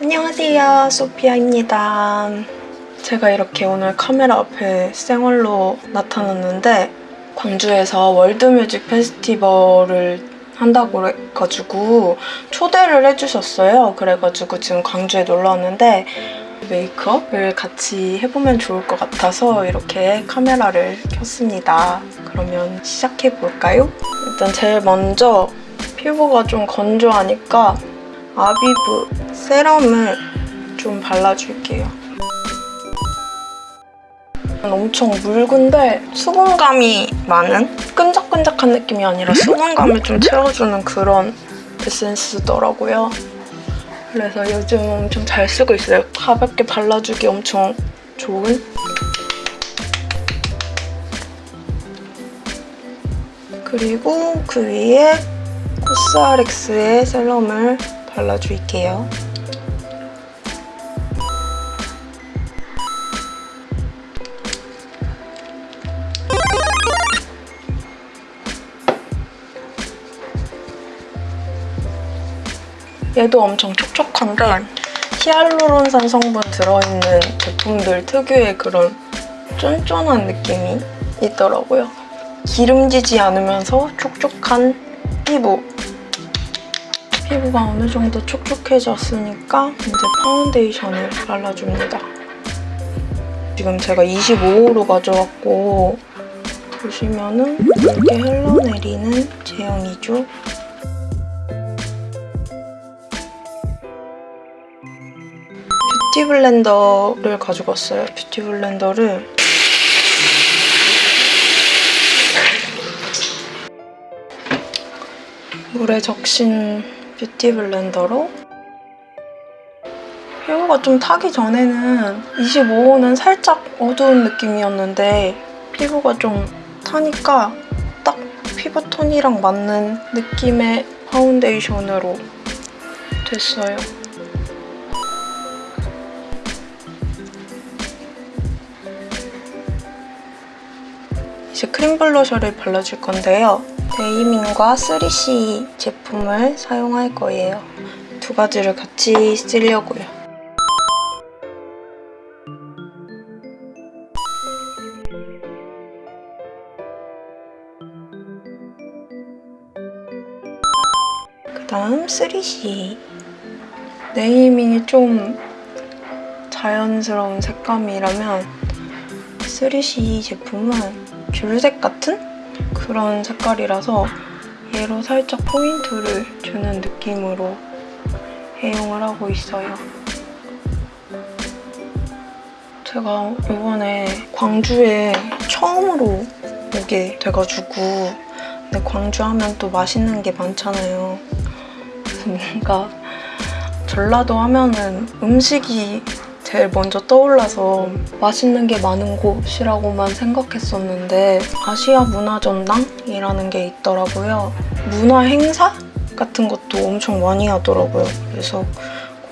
안녕하세요 소피아입니다. 제가 이렇게 오늘 카메라 앞에 생얼로 나타났는데 광주에서 월드뮤직 페스티벌을 한다고 해가지고 초대를 해주셨어요. 그래가지고 지금 광주에 놀러 왔는데 메이크업을 같이 해보면 좋을 것 같아서 이렇게 카메라를 켰습니다. 그러면 시작해볼까요? 일단 제일 먼저 피부가 좀 건조하니까 아비브 세럼을 좀 발라줄게요. 엄청 묽은데 수분감이 많은? 끈적끈적한 느낌이 아니라 수분감을 좀 채워주는 그런 에센스더라고요. 그래서 요즘 엄청 잘 쓰고 있어요. 가볍게 발라주기 엄청 좋은? 그리고 그 위에 코스알엑스의 세럼을 발라줄게요. 얘도 엄청 촉촉한데 히알루론산 성분 들어있는 제품들 특유의 그런 쫀쫀한 느낌이 있더라고요. 기름지지 않으면서 촉촉한 피부 피부가 어느 정도 촉촉해졌으니까 이제 파운데이션을 발라줍니다. 지금 제가 25호로 가져왔고 보시면은 이렇게 흘러내리는 제형이죠. beauty blender를 가지고 왔어요. beauty blender를 물에 적신 beauty blender로 피부가 좀 타기 전에는 25호는 살짝 어두운 느낌이었는데 피부가 좀 타니까 딱 피부톤이랑 맞는 느낌의 파운데이션으로 됐어요. 이제 크림 블러셔를 발라줄 건데요. 데이민과 3CE 제품을 사용할 거예요. 두 가지를 같이 쓰려고요. 그 다음 3CE 네이밍이 좀 자연스러운 색감이라면 3CE 제품은 귤색 같은 그런 색깔이라서 얘로 살짝 포인트를 주는 느낌으로 애용을 하고 있어요. 제가 이번에 광주에 처음으로 오게 돼가지고 근데 광주 하면 또 맛있는 게 많잖아요. 그래서 뭔가 전라도 하면은 음식이 제일 먼저 떠올라서 맛있는 게 많은 곳이라고만 생각했었는데 아시아 문화전당이라는 게 있더라고요. 문화 행사 같은 것도 엄청 많이 하더라고요. 그래서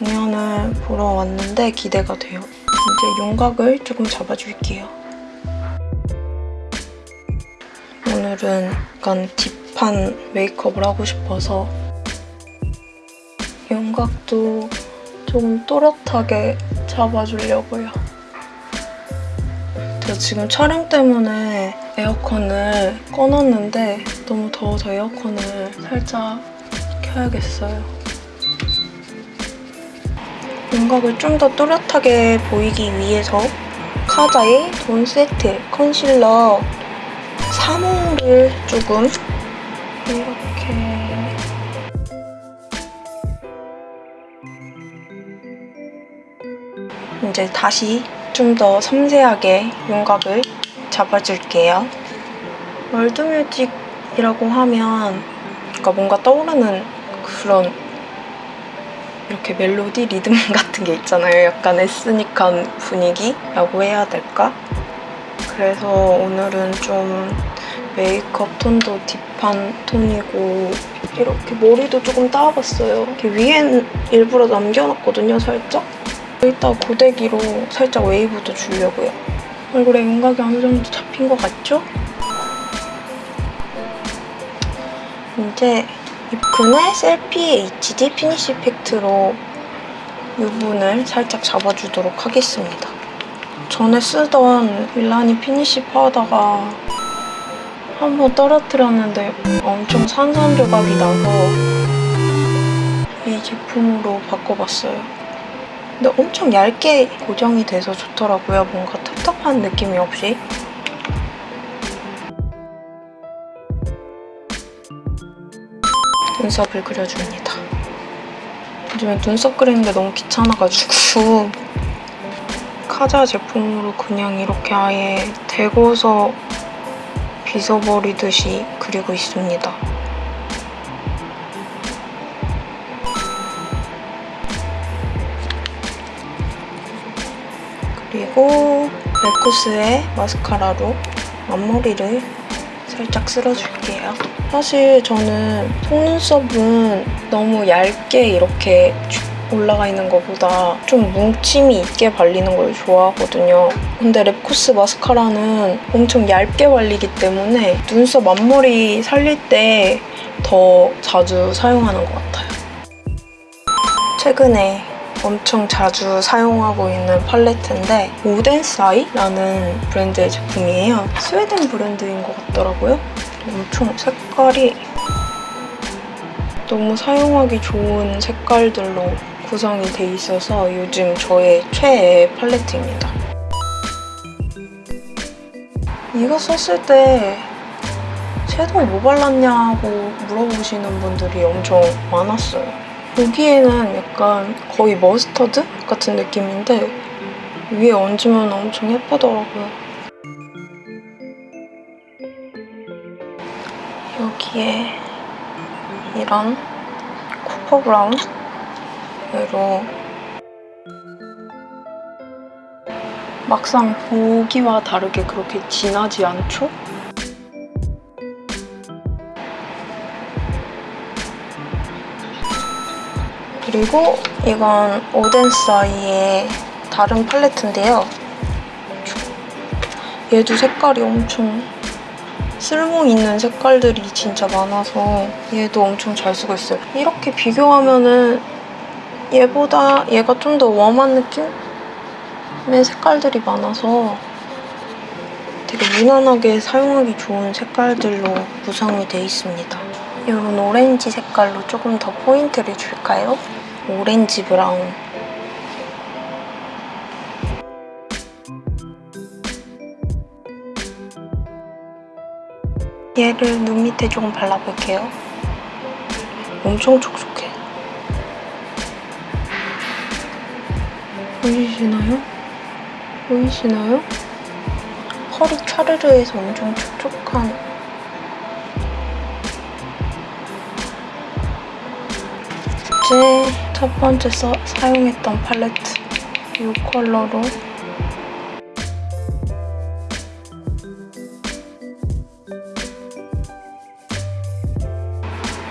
공연을 보러 왔는데 기대가 돼요. 이제 윤곽을 조금 잡아줄게요. 오늘은 약간 딥한 메이크업을 하고 싶어서 윤곽도 조금 또렷하게 잡아주려고요. 제가 지금 촬영 때문에 에어컨을 꺼놨는데 너무 더워서 에어컨을 살짝 켜야겠어요. 윤곽을 좀 더 또렷하게 보이기 위해서 카자의 돈 세트 컨실러 3호를 조금 이제 다시 좀 더 섬세하게 윤곽을 잡아줄게요. 월드뮤직이라고 하면 그러니까 뭔가 떠오르는 그런 이렇게 멜로디, 리듬 같은 게 있잖아요. 약간 에스닉한 분위기라고 해야 될까? 그래서 오늘은 좀 메이크업 톤도 딥한 톤이고 이렇게 머리도 조금 따봤어요. 이렇게 위엔 일부러 남겨놨거든요, 살짝. 이따 고데기로 살짝 웨이브도 주려고요. 얼굴에 윤곽이 어느 정도 잡힌 것 같죠? 이제 입큰의 셀피 HD 피니쉬 이펙트로 유분을 살짝 잡아주도록 하겠습니다. 전에 쓰던 밀라니 finish 파우더가 한 번 떨어뜨렸는데 엄청 산산 조각이 나서 이 제품으로 바꿔봤어요. 근데 엄청 얇게 고정이 돼서 좋더라고요. 뭔가 텁텁한 느낌이 없이. 눈썹을 그려줍니다. 요즘에 눈썹 그리는 게 너무 귀찮아가지고 카자 제품으로 그냥 이렇게 아예 대고서 빗어버리듯이 그리고 있습니다. 그리고 레쿠스의 마스카라로 앞머리를 살짝 쓸어줄게요. 사실 저는 속눈썹은 너무 얇게 이렇게 올라가 있는 것보다 좀 뭉침이 있게 발리는 걸 좋아하거든요. 근데 랩코스 마스카라는 엄청 얇게 발리기 때문에 눈썹 앞머리 살릴 때 더 자주 사용하는 것 같아요. 최근에 엄청 자주 사용하고 있는 팔레트인데 오덴사이라는 브랜드의 제품이에요. 스웨덴 브랜드인 것 같더라고요. 엄청 색깔이 너무 사용하기 좋은 색깔들로 구성이 돼 있어서 요즘 저의 최애 팔레트입니다. 이거 썼을 때 섀도우 뭐 발랐냐고 물어보시는 분들이 엄청 많았어요. 여기에는 약간 거의 머스터드 같은 느낌인데 위에 얹으면 엄청 예쁘더라고요. 여기에 이런 코퍼 브라운으로 막상 보기와 다르게 그렇게 진하지 않죠? 그리고 이건 오덴사이의 다른 팔레트인데요. 얘도 색깔이 엄청 쓸모 있는 색깔들이 진짜 많아서 얘도 엄청 잘 쓰고 있어요. 이렇게 비교하면은 얘보다 얘가 좀 더 웜한 느낌의 색깔들이 많아서 되게 무난하게 사용하기 좋은 색깔들로 구성이 돼 있습니다. 이런 오렌지 색깔로 조금 더 포인트를 줄까요? 오렌지 브라운. 얘를 눈 밑에 조금 발라볼게요. 엄청 촉촉해. 보이시나요? 보이시나요? 펄이 차르르 해서 엄청 촉촉한 어제 첫 번째 써, 사용했던 팔레트 이 컬러로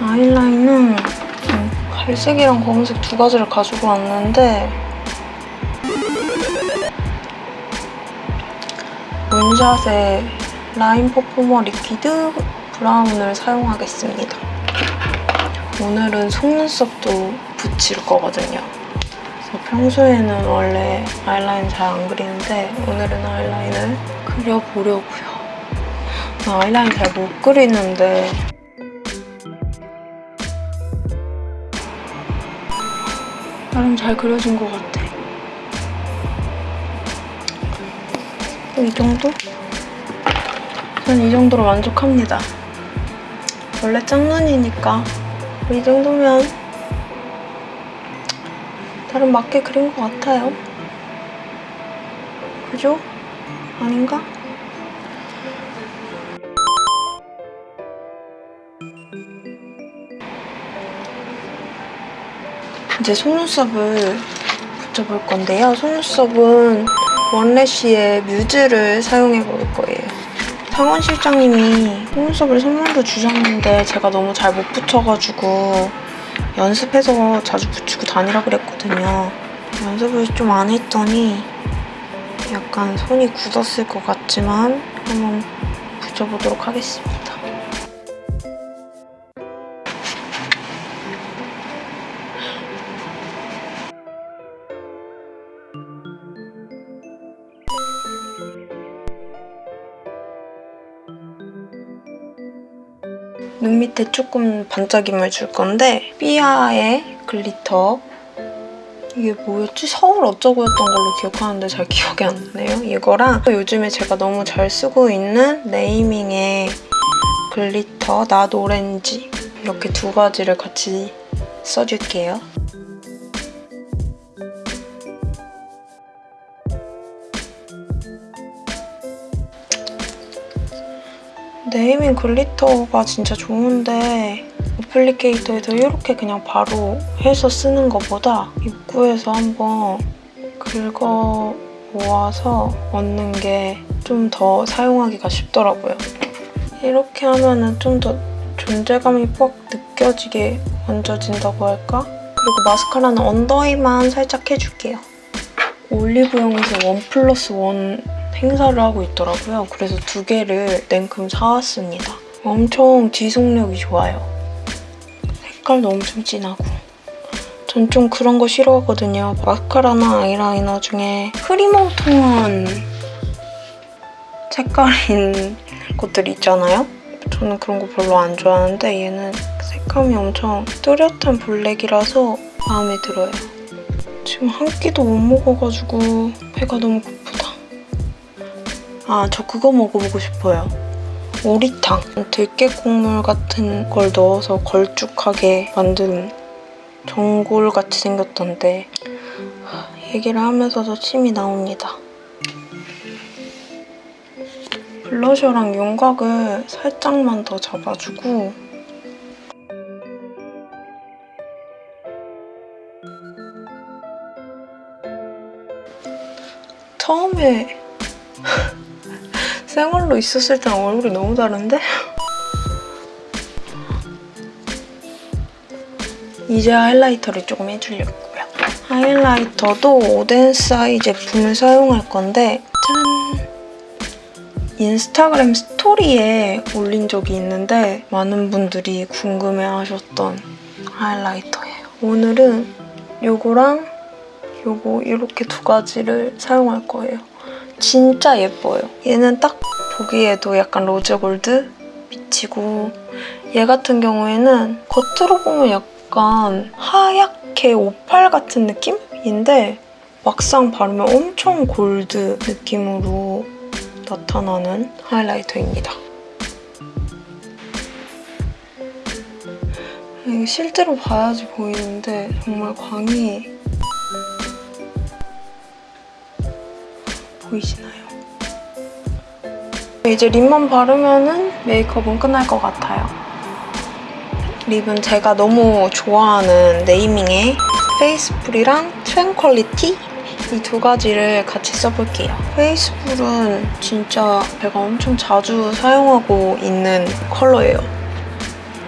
아이라인은 갈색이랑 검은색 두 가지를 가지고 왔는데 문샷의 line performer liquid brown을 사용하겠습니다. 오늘은 속눈썹도 붙일 거거든요. 그래서 평소에는 원래 아이라인 잘 안 그리는데 오늘은 아이라인을 그려보려고요. 나 아이라인 잘 못 그리는데 나름 잘 그려진 것 같아. 이 정도? 전 이 정도로 만족합니다. 원래 짝눈이니까 이 정도면 나름 맞게 그린 것 같아요. 그죠? 아닌가? 이제 속눈썹을 붙여볼 건데요. 속눈썹은 원래쉬의 뮤즈를 사용해 볼 거예요. 상원 실장님이 속눈썹을 선물로 주셨는데 제가 너무 잘 못 붙여가지고 연습해서 자주 붙이고 다니라 그랬거든요. 연습을 좀 안 했더니 약간 손이 굳었을 것 같지만 한번 붙여보도록 하겠습니다. 눈 밑에 조금 반짝임을 줄 건데 삐아의 glitter 이게 뭐였지? 서울 어쩌고였던 걸로 기억하는데 잘 기억이 안 나네요. 이거랑 요즘에 제가 너무 잘 쓰고 있는 네이밍의 glitter Not Orange 이렇게 두 가지를 같이 써줄게요. 네이밍 glitter가 진짜 좋은데 어플리케이터에서 이렇게 그냥 바로 해서 쓰는 것보다 입구에서 한번 긁어 모아서 얻는 게 좀 더 사용하기가 쉽더라고요. 이렇게 하면은 좀더 존재감이 뻑 느껴지게 만져진다고 할까? 그리고 마스카라는 언더에만 살짝 해줄게요. 올리브영에서 원 플러스 원 행사를 하고 있더라고요. 그래서 두 개를 냉큼 사왔습니다. 엄청 지속력이 좋아요. 색깔도 엄청 진하고. 전 좀 그런 거 싫어하거든요. 마스카라나 아이라이너 중에 흐리멍텅한 색깔인 것들 있잖아요? 저는 그런 거 별로 안 좋아하는데 얘는 색감이 엄청 뚜렷한 블랙이라서 마음에 들어요. 지금 한 끼도 못 먹어가지고 배가 너무. 아, 저 그거 먹어보고 싶어요. 오리탕. 들깨 국물 같은 걸 넣어서 걸쭉하게 만든 전골같이 생겼던데 얘기를 하면서도 침이 나옵니다. 블러셔랑 윤곽을 살짝만 더 잡아주고 처음에 생얼로 있었을 때랑 얼굴이 너무 다른데? 이제 하이라이터를 조금 해주려고요. 하이라이터도 오덴사이 제품을 사용할 건데 짠! 인스타그램 스토리에 올린 적이 있는데 많은 분들이 궁금해하셨던 하이라이터예요. 오늘은 요거랑 요거 이렇게 두 가지를 사용할 거예요. 진짜 예뻐요. 얘는 딱 보기에도 약간 rose gold 비치고 얘 같은 경우에는 겉으로 보면 약간 하얗게 오팔 같은 느낌인데 막상 바르면 엄청 골드 느낌으로 나타나는 하이라이터입니다. 실제로 봐야지 보이는데 정말 광이 보이시나요? 이제 lip만 바르면 메이크업은 끝날 것 같아요. lip은 제가 너무 좋아하는 네이밍의 Faithful이랑 Tranquility 이 두 가지를 같이 써볼게요. Faithful은 진짜 제가 엄청 자주 사용하고 있는 컬러예요.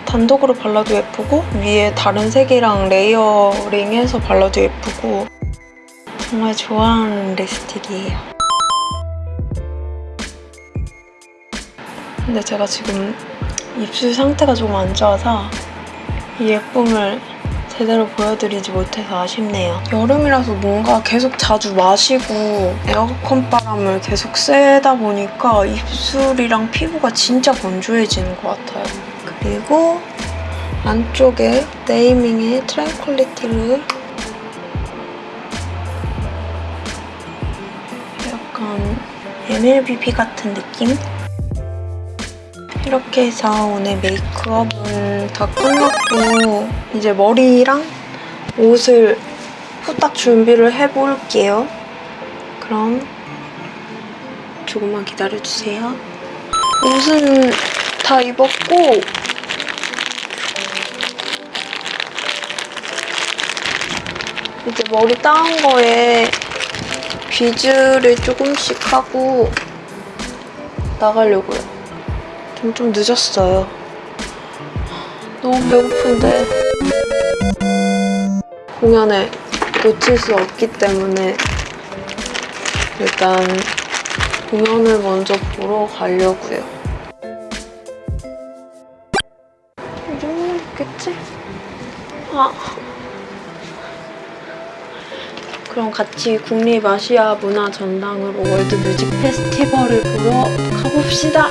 단독으로 발라도 예쁘고 위에 다른 색이랑 레이어링해서 발라도 예쁘고 정말 좋아하는 립스틱이에요. 근데 제가 지금 입술 상태가 조금 안 좋아서 이 예쁨을 제대로 보여드리지 못해서 아쉽네요. 여름이라서 뭔가 계속 자주 마시고 에어컨 바람을 계속 쐬다 보니까 입술이랑 피부가 진짜 건조해지는 것 같아요. 그리고 안쪽에 네이밍의 Tranquility를 약간 MLBB 같은 느낌? 이렇게 해서 오늘 메이크업은 다 끝났고 이제 머리랑 옷을 후딱 준비를 해볼게요. 그럼 조금만 기다려주세요. 옷은 다 입었고 이제 머리 따은 거에 비즈를 조금씩 하고 나가려고요. 좀, 좀 늦었어요. 너무 배고픈데 공연에 놓칠 수 없기 때문에 일단 공연을 먼저 보러 가려고요. 이 정도면 됐겠지? 아. 그럼 같이 국립아시아 문화전당으로 World Music Festival을 보러 가봅시다.